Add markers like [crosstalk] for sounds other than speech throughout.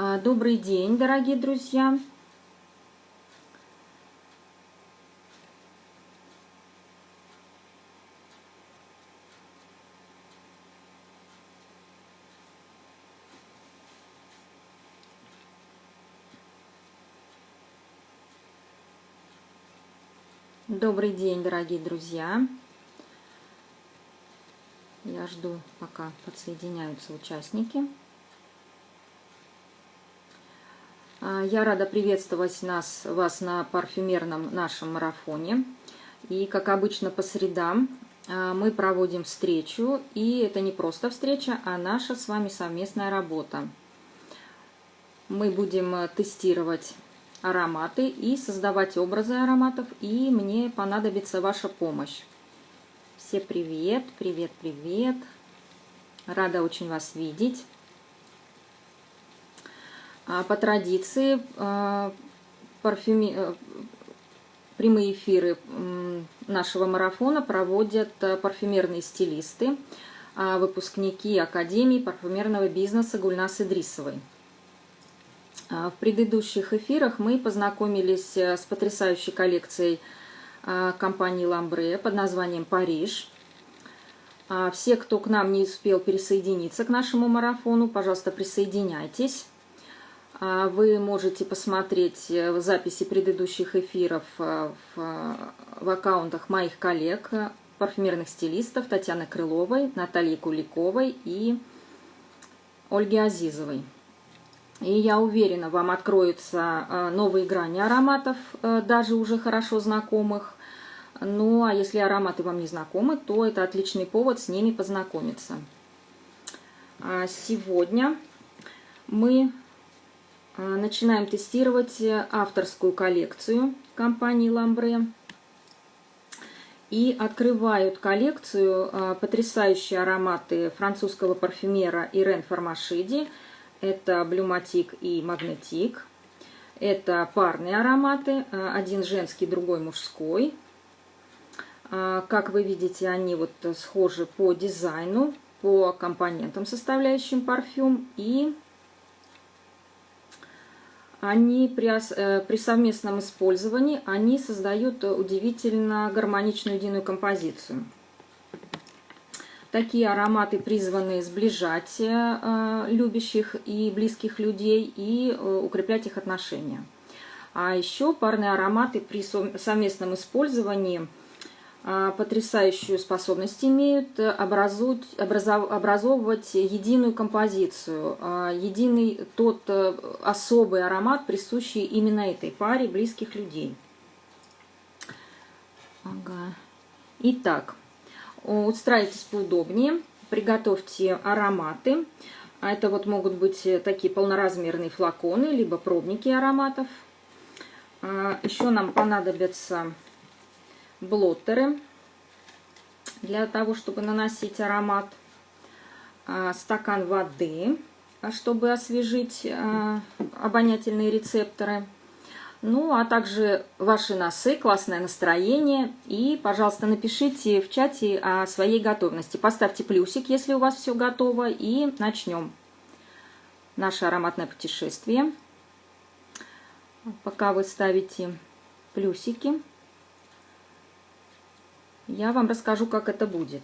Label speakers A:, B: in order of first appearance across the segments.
A: А, добрый день, дорогие друзья! Добрый день, дорогие друзья! Я жду, пока подсоединяются участники. А, я рада приветствовать нас, вас на парфюмерном нашем марафоне. И, как обычно, по средам а, мы проводим встречу. И это не просто встреча, а наша с вами совместная работа. Мы будем э, тестировать ароматы и создавать образы ароматов. И мне понадобится ваша помощь. Все привет, привет, привет. Рада очень вас видеть. А, по традиции а, парфюми... Э, прямые эфиры нашего марафона проводят э, парфюмерные стилисты, а, выпускники Академии парфюмерного бизнеса Гульнас Идрисовой. В предыдущих эфирах мы познакомились э, с потрясающей коллекцией компании Ламбре под названием «Париж». Все, кто к нам не успел присоединиться к нашему марафону, пожалуйста, присоединяйтесь. А вы можете посмотреть э, записи предыдущих эфиров э, в, в аккаунтах моих коллег, э, парфюмерных стилистов Татьяны Крыловой, Натальи Куликовой и Ольги Азизовой. И я уверена, вам откроются новые грани ароматов, даже уже хорошо знакомых. Ну, а если ароматы вам не знакомы, то это отличный повод с ними познакомиться. А сегодня мы начинаем тестировать э, авторскую коллекцию компании Ламбре. И открывают коллекцию а, потрясающие ароматы французского парфюмера Ирен Формашиди. Это Блюматик и Магнетик. Это парные ароматы, один женский, другой мужской. Как вы видите, они вот схожи по дизайну, по компонентам, составляющим парфюм. И они при, э, при совместном использовании они создают удивительно гармоничную единую композицию. Такие ароматы призваны сближать э, любящих и близких людей и э, укреплять их отношения. А еще парные ароматы при совместном использовании – потрясающую способность имеют э, образовать, образовывать единую композицию, а, единый тот э, особый аромат, присущий именно этой паре близких людей. Ага. Итак, устраивайтесь поудобнее, приготовьте ароматы. А это вот могут быть э, такие полноразмерные флаконы, либо пробники ароматов. Еще нам понадобятся блоттеры для того, чтобы наносить аромат. А, стакан воды, чтобы освежить а, обонятельные рецепторы. Ну, а также ваши носы, классное настроение. И, пожалуйста, напишите в чате о своей готовности. Поставьте плюсик, если у вас все готово. И начнем наше ароматное путешествие. Пока вы ставите плюсики, я вам расскажу, как это будет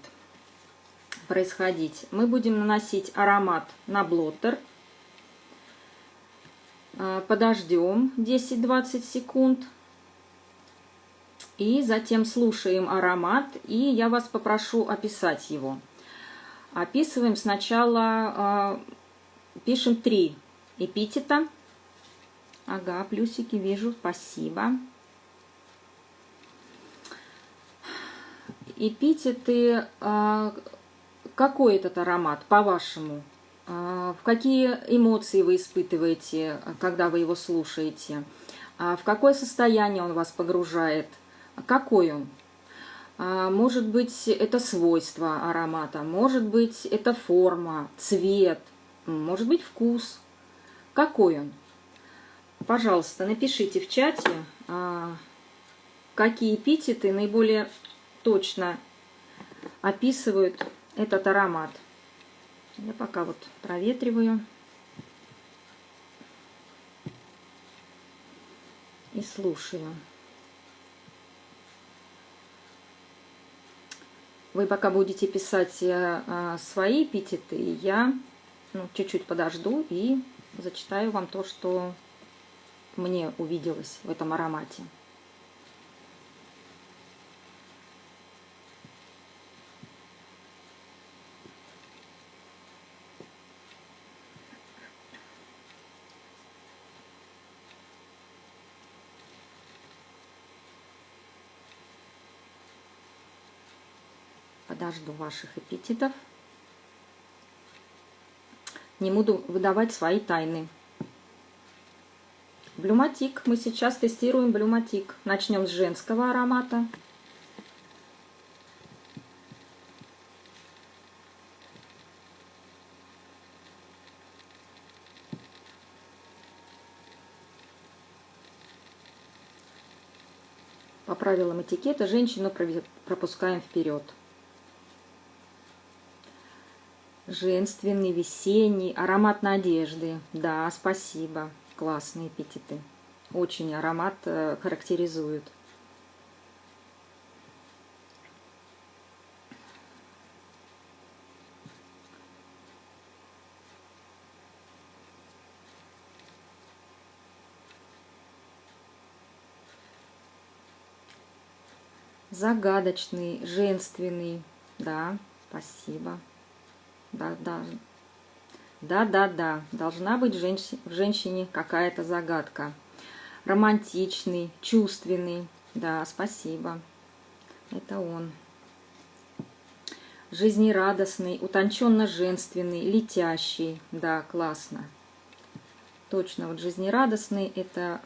A: происходить. Мы будем наносить аромат на блоттер. А, подождем 10-20 секунд. И затем слушаем аромат. И я вас попрошу описать его. Описываем сначала, а, пишем три эпитета. Ага, плюсики вижу, спасибо. Эпитеты, а, какой этот аромат, по-вашему? А, в какие эмоции вы испытываете, когда вы его слушаете? А, в какое состояние он вас погружает? Какой он? Может быть, это свойство аромата, может быть, это форма, цвет, может быть, вкус. Какой он? Пожалуйста, напишите в чате, какие эпитеты наиболее точно описывают этот аромат. Я пока вот проветриваю. И слушаю. Вы пока будете писать э, э, свои эпитеты, я ну, чуть-чуть подожду и зачитаю вам то, что мне увиделось в этом аромате. Подожду ваших эпитетов. Не буду выдавать свои тайны. Блюматик. Мы сейчас тестируем блюматик. Начнем с женского аромата. По правилам этикета женщину пропускаем вперед. Женственный, весенний, аромат надежды. Да, спасибо. Классные эпитеты. Очень аромат э, характеризует. Загадочный, женственный. Да, спасибо. Да, да. Да, да, да. Должна быть в женщине какая-то загадка. Романтичный, чувственный. Да, спасибо. Это он. Жизнерадостный, утонченно-женственный, летящий. Да, классно. Точно, вот жизнерадостный это,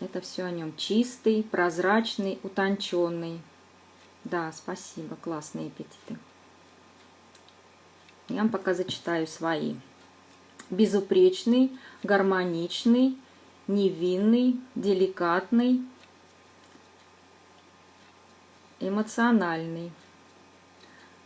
A: это все о нем. Чистый, прозрачный, утонченный. Да, спасибо, классные эпитеты. Я вам пока зачитаю свои. Безупречный, гармоничный, невинный, деликатный, эмоциональный,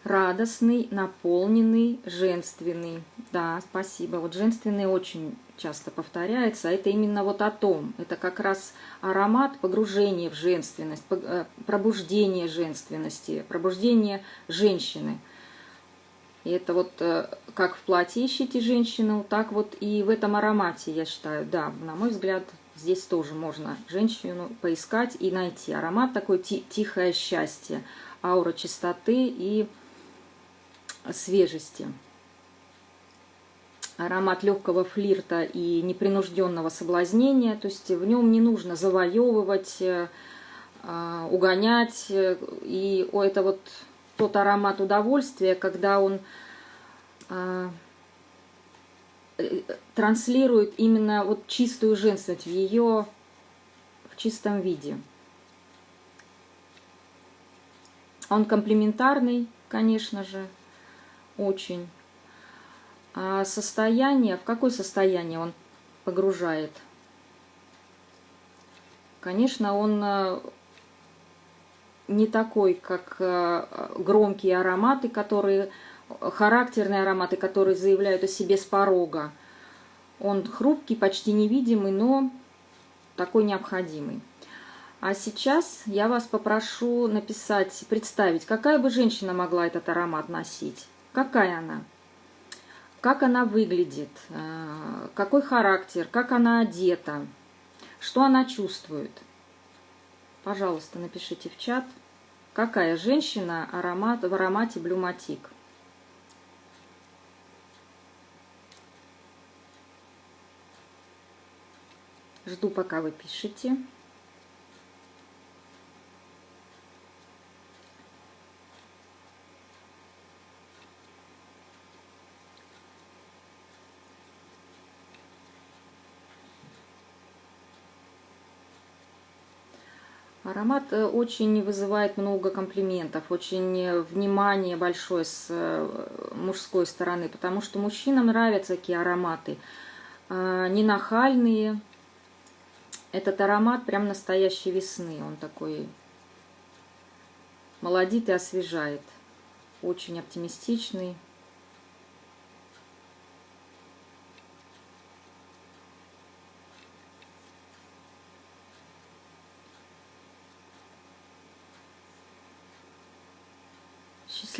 A: радостный, наполненный, женственный. Да, спасибо. Вот женственный очень часто повторяется. А это именно вот о том. Это как раз аромат погружения в женственность, э, пробуждение женственности, пробуждение женщины – и это вот э, как в платье ищите женщину, так вот и в этом аромате, я считаю, да, на мой взгляд, здесь тоже можно женщину поискать и найти. Аромат такой тихое счастье, аура чистоты и свежести. Аромат легкого флирта и непринужденного соблазнения, то есть в нем не нужно завоевывать, э, а, угонять. И это вот тот аромат удовольствия, когда он а, э, транслирует именно вот чистую женственность в ее в чистом виде. Он комплементарный, конечно же, очень. А состояние, в какое состояние он погружает? Конечно, он э, не такой, как э, громкие ароматы, которые характерные ароматы, которые заявляют о себе с порога. Он хрупкий, почти невидимый, но такой необходимый. А сейчас я вас попрошу написать, представить, какая бы женщина могла этот аромат носить. Какая она? Как она выглядит? Э, какой характер? Как она одета? Что она чувствует? Пожалуйста, напишите в чат. Какая женщина аромат, в аромате Блюматик? Жду, пока вы пишете. Аромат э, очень вызывает много комплиментов, очень э, внимание большое с э, мужской стороны, потому что мужчинам нравятся такие ароматы, а, не нахальные. Этот аромат прям настоящей весны, он такой молодит и освежает, очень оптимистичный.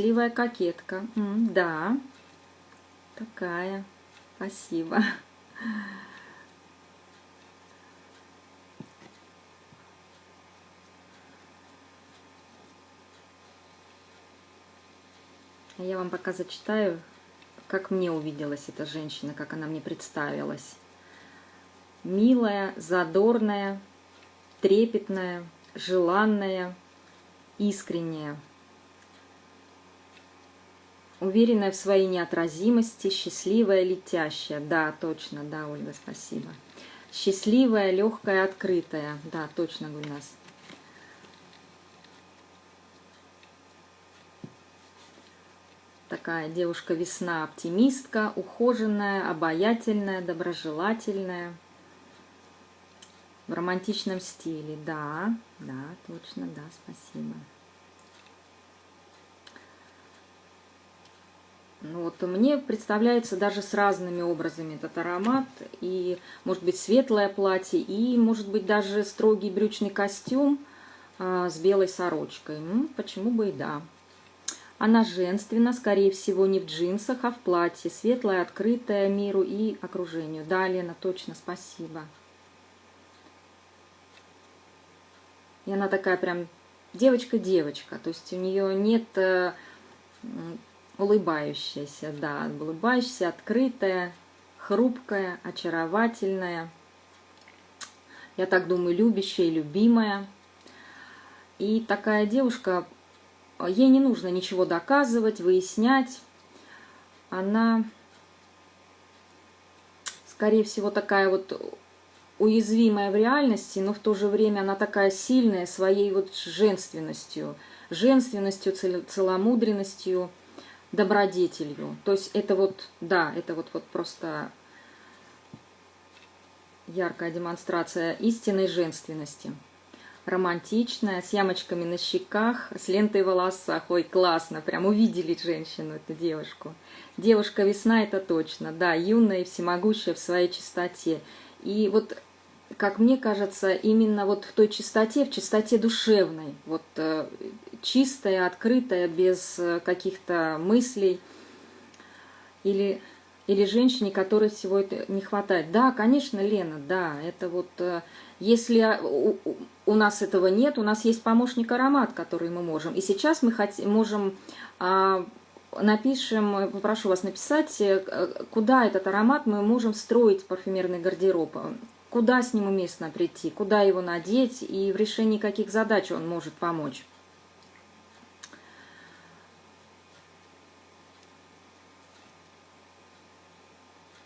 A: Счастливая кокетка. М, да, такая. Спасибо. Я вам пока зачитаю, как мне увиделась эта женщина, как она мне представилась. Милая, задорная, трепетная, желанная, искренняя. Уверенная в своей неотразимости, счастливая, летящая. Да, точно, да, Ольга, спасибо. Счастливая, легкая, открытая. Да, точно, Гульнас. Такая девушка-весна, оптимистка, ухоженная, обаятельная, доброжелательная. В романтичном стиле, да, да, точно, да, спасибо. Ну, вот мне представляется даже с разными образами этот аромат. И, может быть, светлое платье, и, может быть, даже строгий брючный костюм а, с белой сорочкой. Ну, почему бы и да. Она женственна, скорее всего, не в джинсах, а в платье. Светлая, открытая миру и окружению. Да, Лена, точно, спасибо. И она такая прям девочка-девочка. То есть у нее нет э, улыбающаяся, да, улыбающаяся, открытая, хрупкая, очаровательная. Я так думаю, любящая и любимая. И такая девушка Ей не нужно ничего доказывать, выяснять. Она, скорее всего, такая вот уязвимая в реальности, но в то же время она такая сильная своей вот женственностью, женственностью, целомудренностью, добродетелью. То есть это вот, да, это вот, вот просто яркая демонстрация истинной женственности романтичная, с ямочками на щеках, с лентой в волосах. Ой, классно, прям увидели женщину, эту девушку. Девушка весна, это точно, да, юная и всемогущая в своей чистоте. И вот, как мне кажется, именно вот в той чистоте, в чистоте душевной, вот э, чистая, открытая, без э, каких-то мыслей или или женщине, которой всего это не хватает. Да, конечно, Лена, да, это вот, э, если у нас этого нет, у нас есть помощник аромат, который мы можем. И сейчас мы хотим, можем, а, напишем, попрошу вас написать, э, куда этот аромат мы можем встроить в парфюмерный гардероб, куда с ним уместно прийти, куда его надеть и в решении каких задач он может помочь.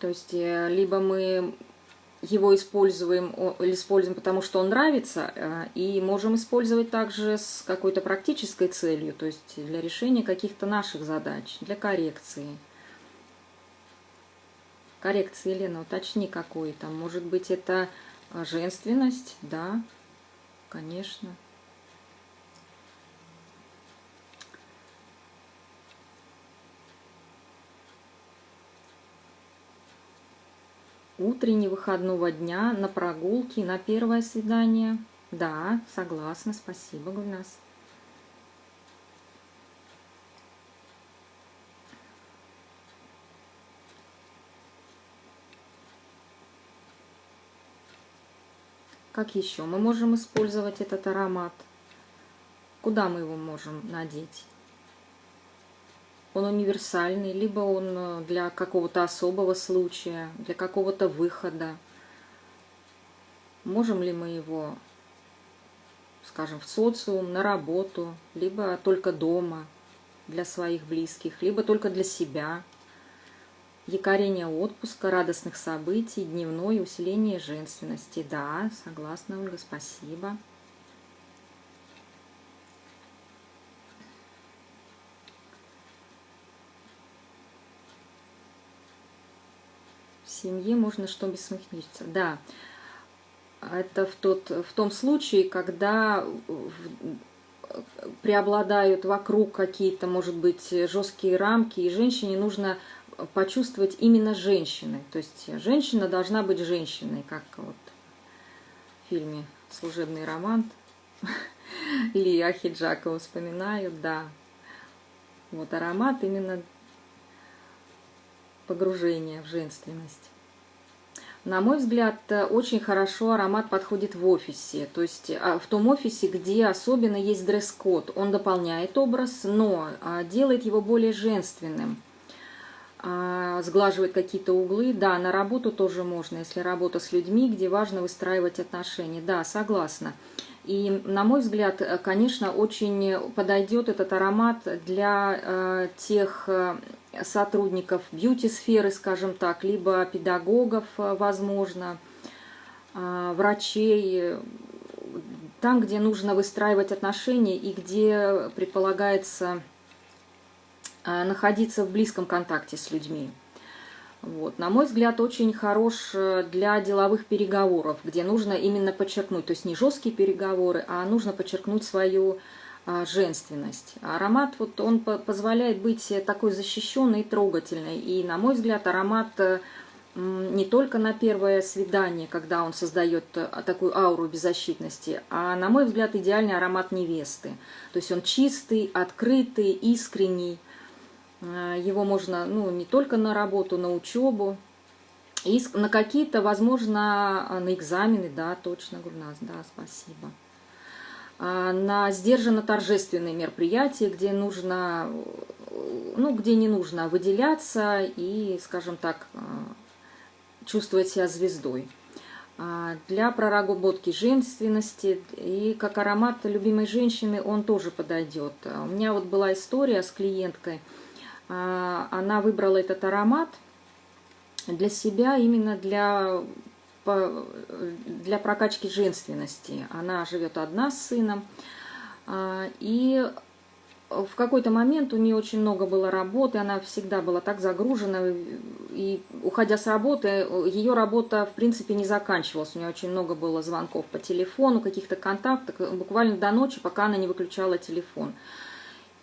A: То есть э, либо мы его используем, используем, потому что он нравится, э, и можем использовать также с какой-то практической целью, то есть для решения каких-то наших задач, для коррекции. Коррекции, Елена, уточни, какой там. Может быть, это э, женственность? Да, конечно. Утренне выходного дня на прогулке, на первое свидание. Да, согласна, спасибо, Гульнас. Как еще мы можем использовать этот аромат? Куда мы его можем надеть? Он универсальный, либо он э, для какого-то особого случая, для какого-то выхода. Можем ли мы его, скажем, в социум, на работу, либо только дома для своих близких, либо только для себя. Якорение отпуска, радостных событий, дневное усиление женственности. Да, согласна, Ольга, спасибо. Семье можно что бессмыслиться. Да, это в, тот, в том случае, когда преобладают вокруг какие-то, может быть, жесткие рамки, и женщине нужно почувствовать именно женщины. То есть женщина должна быть женщиной, как вот в фильме «Служебный роман» [laughs] или Ахиджакова вспоминают, да. Вот аромат именно погружения в женственность. На мой взгляд, очень хорошо аромат подходит в офисе, то есть а, в том офисе, где особенно есть дресс-код. Он дополняет образ, но а, делает его более женственным, а, сглаживает какие-то углы. Да, на работу тоже можно, если работа с людьми, где важно выстраивать отношения. Да, согласна. И, на мой взгляд, конечно, очень подойдет этот аромат для э, тех э, сотрудников бьюти-сферы, скажем так, либо педагогов, э, возможно, э, врачей, там, где нужно выстраивать отношения и где предполагается э, находиться в близком контакте с людьми. Вот. На мой взгляд, очень хорош для деловых переговоров, где нужно именно подчеркнуть, то есть не жесткие переговоры, а нужно подчеркнуть свою женственность. Аромат, вот он позволяет быть такой защищенной и трогательной. И, на мой взгляд, аромат э, не только на первое свидание, когда он создает э, такую ауру беззащитности, а, на мой взгляд, идеальный аромат невесты. То есть он чистый, открытый, искренний. Э, его можно ну, не только на работу, на учебу, и на какие-то, возможно, на экзамены, да, точно, Гульнас, да, спасибо. А, на сдержанно-торжественные мероприятия, где нужно, ну, где не нужно выделяться и, скажем так, а, чувствовать себя звездой. А, для проработки женственности и как аромат любимой женщины он тоже подойдет. У меня вот была история с клиенткой, она выбрала этот аромат для себя, именно для для прокачки женственности. Она живет одна с сыном. А, и в какой-то момент у нее очень много было работы, она всегда была так загружена, и уходя с работы, ее работа, в принципе, не заканчивалась. У нее очень много было звонков по телефону, каких-то контактов, буквально до ночи, пока она не выключала телефон.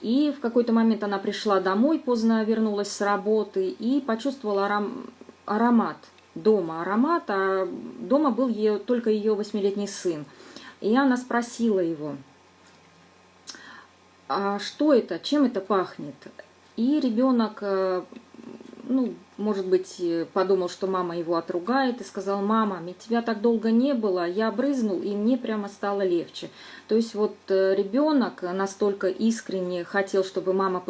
A: И в какой-то момент она пришла домой, поздно вернулась с работы и почувствовала аромат дома аромат, а дома был ее, только ее восьмилетний сын. И она спросила его, а что это, чем это пахнет? И ребенок, э, ну, может быть, подумал, что мама его отругает, и сказал, мама, ведь тебя так долго не было, я брызнул, и мне прямо стало легче. То есть вот э, ребенок настолько искренне хотел, чтобы мама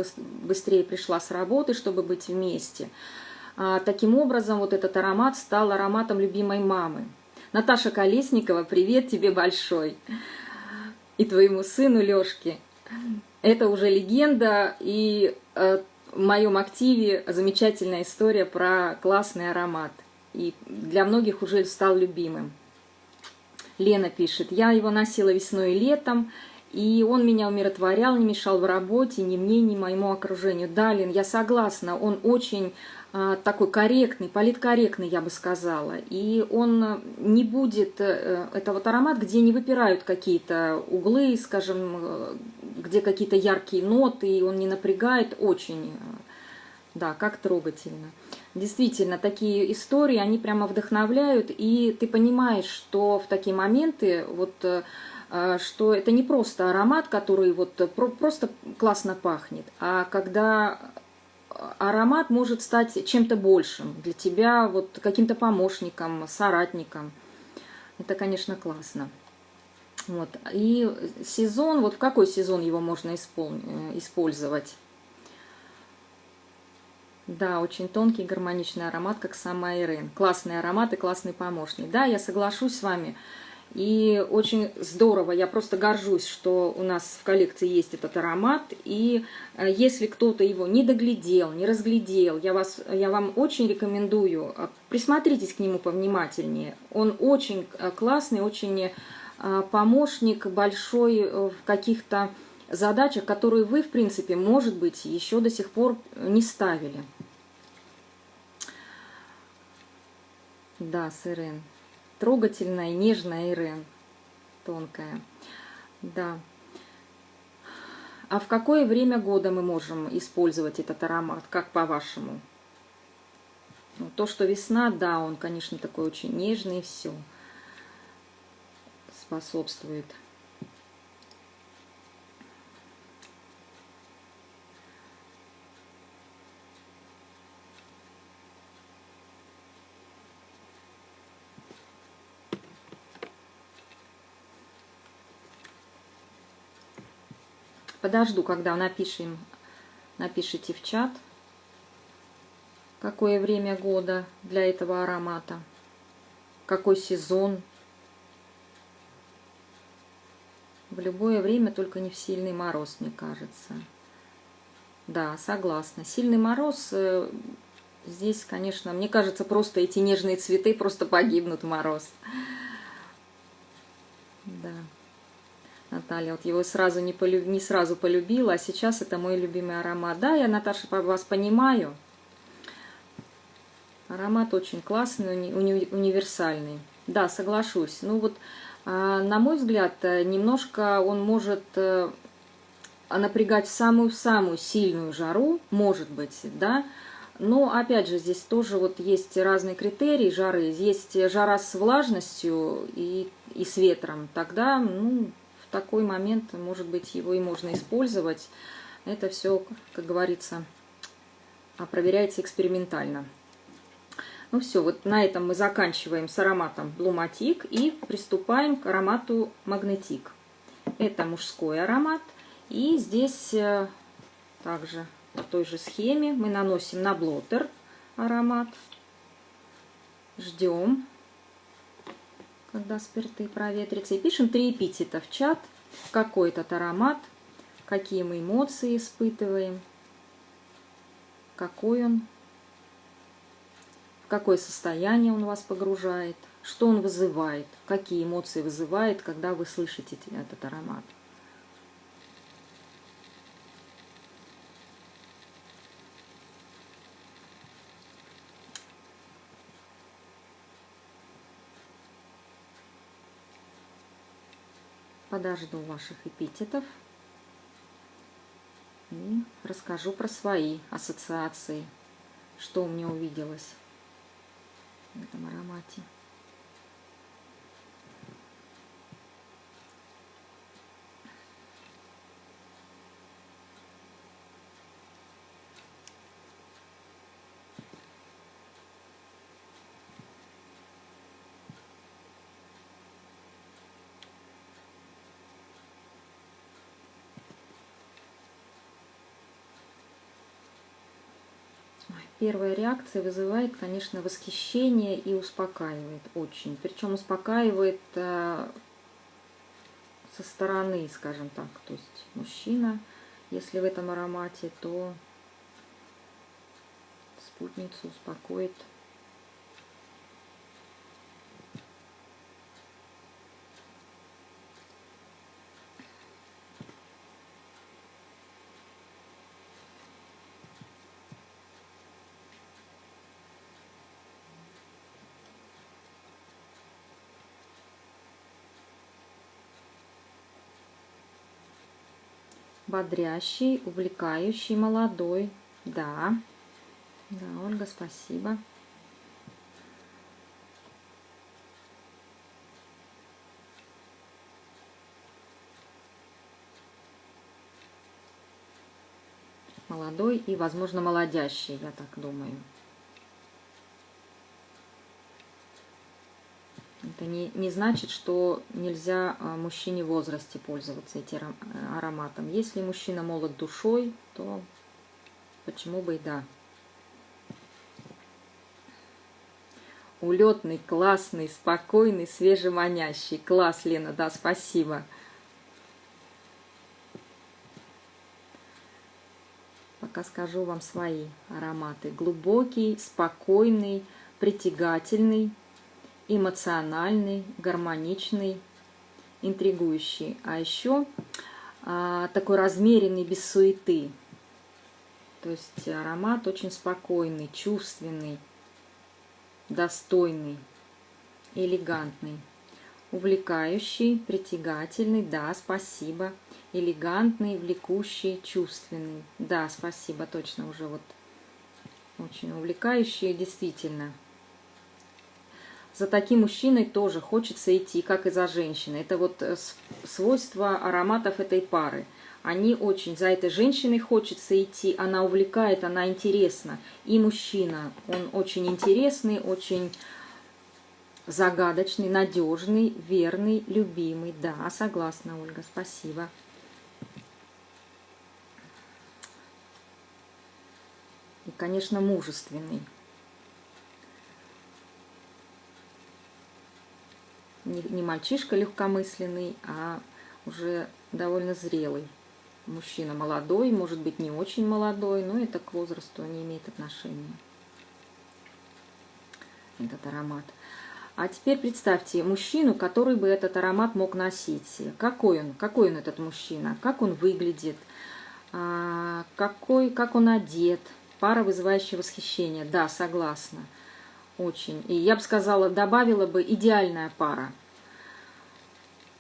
A: быстрее пришла с работы, чтобы быть вместе – а, таким образом, вот этот аромат стал ароматом любимой мамы. Наташа Колесникова, привет тебе большой. И твоему сыну Лешке. Это уже легенда, и э, в моем активе замечательная история про классный аромат. И для многих уже стал любимым. Лена пишет, я его носила весной и летом, и он меня умиротворял, не мешал в работе, ни мне, ни моему окружению. Да, Лен, я согласна, он очень а, такой корректный, политкорректный, я бы сказала. И он не будет, э, это вот аромат, где не выпирают какие-то углы, скажем, э, где какие-то яркие ноты, и он не напрягает, очень, э, да, как трогательно. Действительно, такие истории, они прямо вдохновляют, и ты понимаешь, что в такие моменты, вот, что это не просто аромат, который вот просто классно пахнет, а когда аромат может стать чем-то большим для тебя, вот каким-то помощником, соратником. Это, конечно, классно. Вот. И сезон, вот в какой сезон его можно испол... Э, использовать? Да, очень тонкий гармоничный аромат, как сама Ирен. Классный аромат и классный помощник. Да, я соглашусь с вами. И очень здорово, я просто горжусь, что у нас в коллекции есть этот аромат. И э, если кто-то его не доглядел, не разглядел, я, вас, я вам очень рекомендую, э, присмотритесь к нему повнимательнее. Он очень э, классный, очень помощник большой в каких-то задачах, которые вы, в принципе, может быть, еще до сих пор не ставили. Да, Сырен трогательная, нежная Ирен, тонкая. Да. А в какое время года мы можем использовать этот аромат, как по-вашему? Ну, то, что весна, да, он, конечно, такой очень нежный, все Подожду, когда напишем, напишите в чат, какое время года для этого аромата, какой сезон. В любое время, только не в сильный мороз, мне кажется. Да, согласна. Сильный мороз, э, здесь, конечно, мне кажется, просто эти нежные цветы просто погибнут в мороз. Да. Наталья, вот его сразу не, полюб... не сразу полюбила, а сейчас это мой любимый аромат. Да, я, Наташа, вас понимаю. Аромат очень классный, уни... Уни... универсальный. Да, соглашусь. Ну вот, а, на мой взгляд, э, немножко он может э, напрягать в самую-самую сильную жару, может быть, да, но, опять же, здесь тоже вот есть разные критерии жары. Есть жара с влажностью и, и с ветром. Тогда, ну, такой момент, может быть, его и можно использовать. Это все, как говорится, проверяется экспериментально. Ну все, вот на этом мы заканчиваем с ароматом Блуматик и приступаем к аромату Магнетик. Это мужской аромат. И здесь э, также по той же схеме мы наносим на блотер аромат. Ждем, когда спирты проветрятся. И пишем три эпитета в чат. Какой этот аромат, какие мы эмоции испытываем, какой он, в какое состояние он вас погружает, что он вызывает, какие эмоции вызывает, когда вы слышите этот аромат. Подожду ваших эпитетов и расскажу про свои ассоциации, что у меня увиделось в этом аромате. Первая реакция вызывает, конечно, восхищение и успокаивает очень. Причем успокаивает э, со стороны, скажем так. То есть мужчина, если в этом аромате, то спутницу успокоит бодрящий, увлекающий, молодой. Да, да, Ольга, спасибо. Молодой и, возможно, молодящий, я так думаю. Это не, не значит, что нельзя а, мужчине в возрасте пользоваться этим ароматом. Если мужчина молод душой, то почему бы и да. Улетный, классный, спокойный, свежеманящий. Класс, Лена, да, спасибо. Пока скажу вам свои ароматы. Глубокий, спокойный, притягательный, эмоциональный, гармоничный, интригующий. А еще а, такой размеренный, без суеты. То есть аромат очень спокойный, чувственный, достойный, элегантный. Увлекающий, притягательный, да, спасибо. Элегантный, влекущий, чувственный. Да, спасибо, точно уже вот очень увлекающий, действительно за таким мужчиной тоже хочется идти, как и за женщиной. Это вот э, свойство ароматов этой пары. Они очень, за этой женщиной хочется идти, она увлекает, она интересна. И мужчина, он очень интересный, очень загадочный, надежный, верный, любимый. Да, согласна, Ольга, спасибо. И, конечно, мужественный. Не, не мальчишка легкомысленный, а уже довольно зрелый мужчина. Молодой, может быть, не очень молодой, но это к возрасту не имеет отношения. Этот аромат. А теперь представьте мужчину, который бы этот аромат мог носить. Какой он? Какой он этот мужчина? Как он выглядит? А, какой, как он одет? Пара, вызывающая восхищение. Да, согласна. Очень. И я бы сказала, добавила бы идеальная пара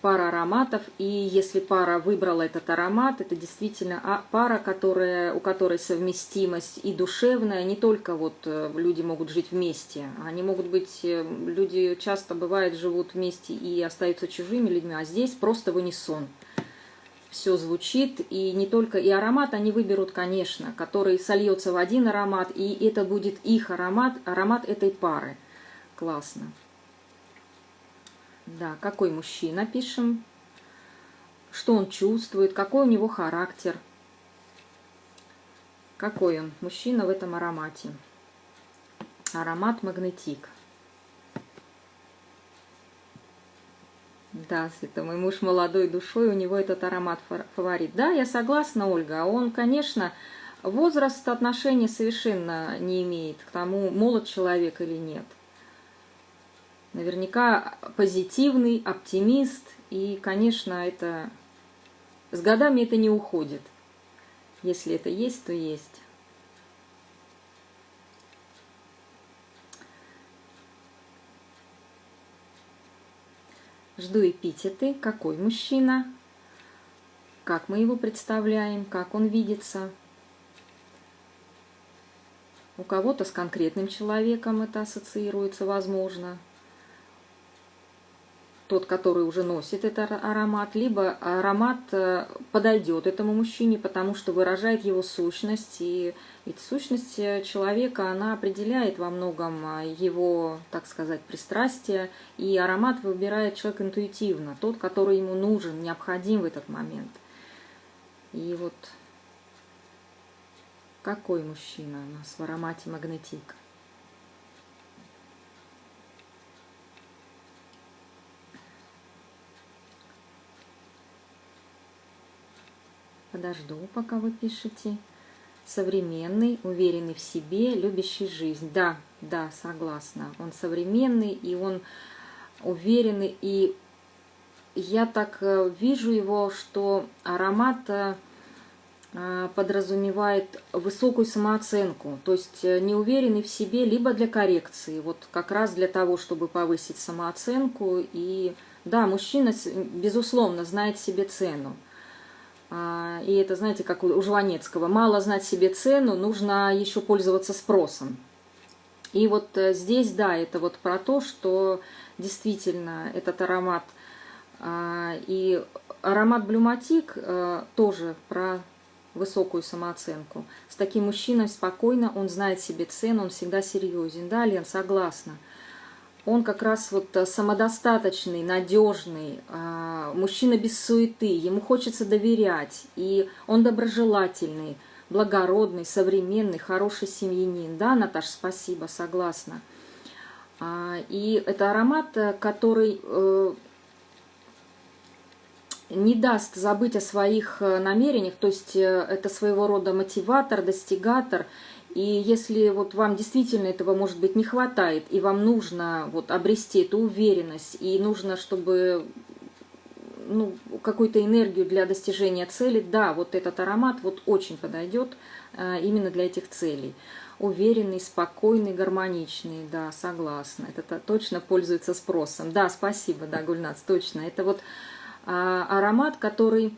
A: пара ароматов, и если пара выбрала этот аромат, это действительно а, пара, которая, у которой совместимость и душевная, не только вот э, люди могут жить вместе, они могут быть, э, люди часто бывает живут вместе и остаются чужими людьми, а здесь просто в унисон. Все звучит, и не только, и аромат они выберут, конечно, который сольется в один аромат, и это будет их аромат, аромат этой пары. Классно. Да, какой мужчина пишем, что он чувствует, какой у него характер, какой он мужчина в этом аромате. Аромат магнетик. Да, это мой муж молодой душой, у него этот аромат фаворит. Да, я согласна, Ольга. Он, конечно, возраст отношения совершенно не имеет к тому, молод человек или нет наверняка позитивный, оптимист, и, конечно, это с годами это не уходит. Если это есть, то есть. Жду эпитеты. Какой мужчина? Как мы его представляем? Как он видится? У кого-то с конкретным человеком это ассоциируется, возможно тот, который уже носит этот аромат, либо аромат э, подойдет этому мужчине, потому что выражает его сущность. И ведь сущность э, человека, она определяет во многом э, его, так сказать, пристрастие. И аромат выбирает человек интуитивно, тот, который ему нужен, необходим в этот момент. И вот какой мужчина у нас в аромате магнетик? Подожду, пока вы пишете. Современный, уверенный в себе, любящий жизнь. Да, да, согласна. Он современный, и он уверенный. И я так э, вижу его, что аромат э, э, подразумевает высокую самооценку, то есть неуверенный в себе либо для коррекции, вот как раз для того, чтобы повысить самооценку. И да, мужчина, безусловно, знает себе цену. А, и это, знаете, как у Жванецкого. Мало знать себе цену, нужно еще пользоваться спросом. И вот э, здесь, да, это вот про то, что действительно этот аромат а, и аромат Блюматик э, тоже про высокую самооценку. С таким мужчиной спокойно, он знает себе цену, он всегда серьезен. Да, Лен, согласна он как раз вот э, самодостаточный, надежный, а, мужчина без суеты, ему хочется доверять, и он доброжелательный, благородный, современный, хороший семьянин. Да, Наташа, спасибо, согласна. А, и это аромат, э, который э, не даст забыть о своих намерениях, то есть это своего рода мотиватор, достигатор – и если вот вам действительно этого, может быть, не хватает, и вам нужно вот обрести эту уверенность, и нужно, чтобы ну, какую-то энергию для достижения цели, да, вот этот аромат вот очень подойдет а, именно для этих целей. Уверенный, спокойный, гармоничный, да, согласна. Это точно пользуется спросом. Да, спасибо, да, Гульнац, точно. Это вот а, аромат, который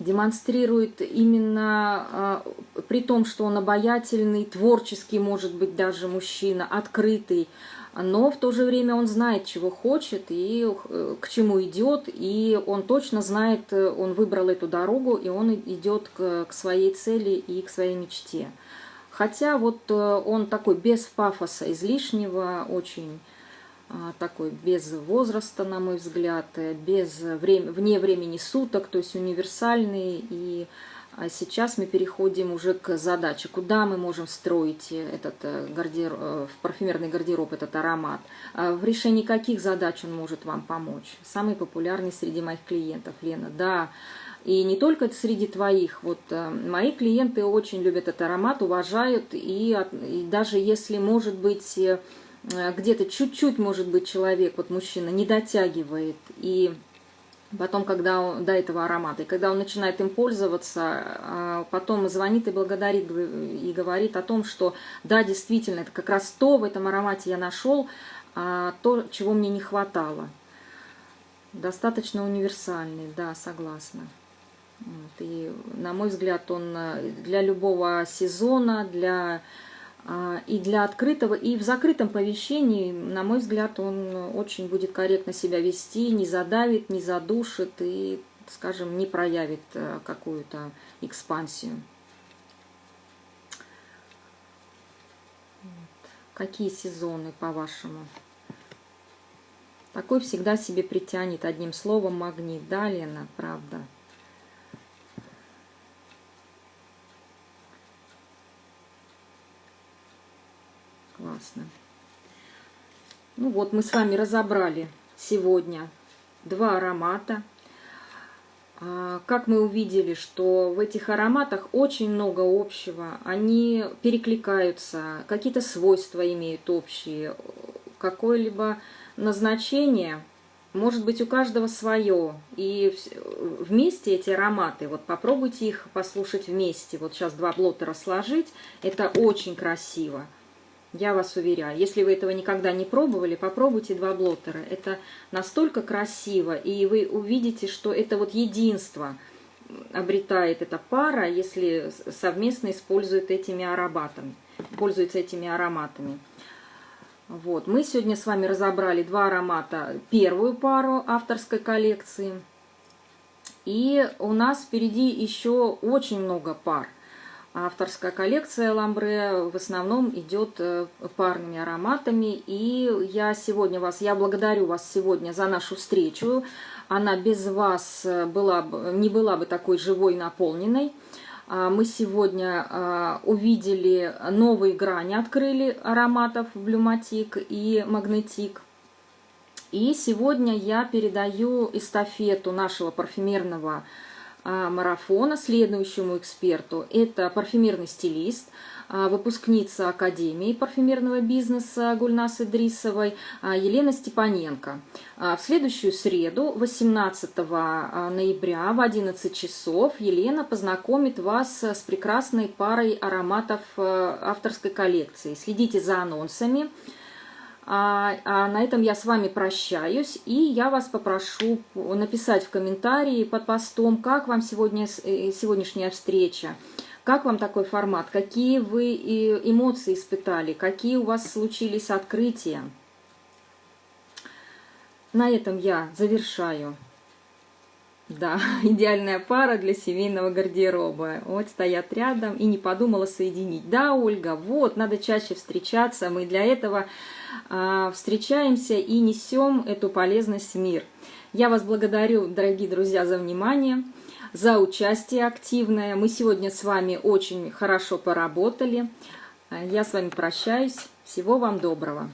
A: демонстрирует именно э, при том, что он обаятельный, творческий, может быть, даже мужчина, открытый, но в то же время он знает, чего хочет и э, к чему идет, и он точно знает, э, он выбрал эту дорогу, и он идет к, своей цели и к своей мечте. Хотя вот он такой без пафоса излишнего, очень такой без возраста, на мой взгляд, э, без времени, вне времени суток, то есть универсальный и А сейчас мы переходим уже к задаче, куда мы можем встроить этот э, гардероб, э, в парфюмерный гардероб этот аромат. А в решении каких задач он может вам помочь? Самый популярный среди моих клиентов, Лена. Да, и не только среди твоих. Вот мои клиенты очень любят этот аромат, уважают, и, и даже если, может быть, где-то чуть-чуть, может быть, человек, вот мужчина, не дотягивает, и Потом, когда он, до этого аромата, и когда он начинает им пользоваться, а, потом звонит и благодарит, и говорит о том, что да, действительно, это как раз то в этом аромате я нашел, а, то, чего мне не хватало. Достаточно универсальный, да, согласна. Вот, и, на мой взгляд, он э, для любого сезона, для и для открытого, и в закрытом помещении, на мой взгляд, он очень будет корректно себя вести, не задавит, не задушит и, скажем, не проявит э, какую-то экспансию. Какие сезоны, по-вашему? Такой всегда себе притянет одним словом магнит, да, Лена, правда? Классно. Ну вот, мы с вами разобрали сегодня два аромата. А, как мы увидели, что в этих ароматах очень много общего, они перекликаются, какие-то свойства имеют общие, какое-либо назначение, может быть у каждого свое. И вместе эти ароматы, вот попробуйте их послушать вместе. Вот сейчас два блоттера сложить, это очень красиво. Я вас уверяю, если вы этого никогда не пробовали, попробуйте два блоттера. Это настолько красиво, и вы увидите, что это вот единство обретает эта пара, если совместно использует этими ароматами, пользуется этими ароматами. Вот, мы сегодня с вами разобрали два аромата, первую пару авторской коллекции. И у нас впереди еще очень много пар авторская коллекция Ламбре в основном идет э, парными ароматами. И я сегодня вас, я благодарю вас сегодня за нашу встречу. Она без вас э, была, не была бы такой живой, наполненной. А, мы сегодня а, увидели новые грани, открыли ароматов Блюматик и Магнетик. И сегодня я передаю эстафету нашего парфюмерного марафона следующему эксперту. Это парфюмерный стилист, а, выпускница Академии парфюмерного бизнеса Гульнасы Дрисовой а, Елена Степаненко. В следующую среду, 18 ноября в 11 часов, Елена познакомит вас с прекрасной парой ароматов авторской коллекции. Следите за анонсами. А, а на этом я с вами прощаюсь, и я вас попрошу написать в комментарии под постом, как вам сегодня, э, сегодняшняя встреча, как вам такой формат, какие вы эмоции испытали, какие у вас случились открытия. На этом я завершаю. Да, [laughs] идеальная пара для семейного гардероба. Вот стоят рядом и не подумала соединить. Да, Ольга, вот, надо чаще встречаться. Мы для этого встречаемся и несем эту полезность в мир. Я вас благодарю, дорогие друзья, за внимание, за участие активное. Мы сегодня с вами очень хорошо поработали. Я с вами прощаюсь. Всего вам доброго.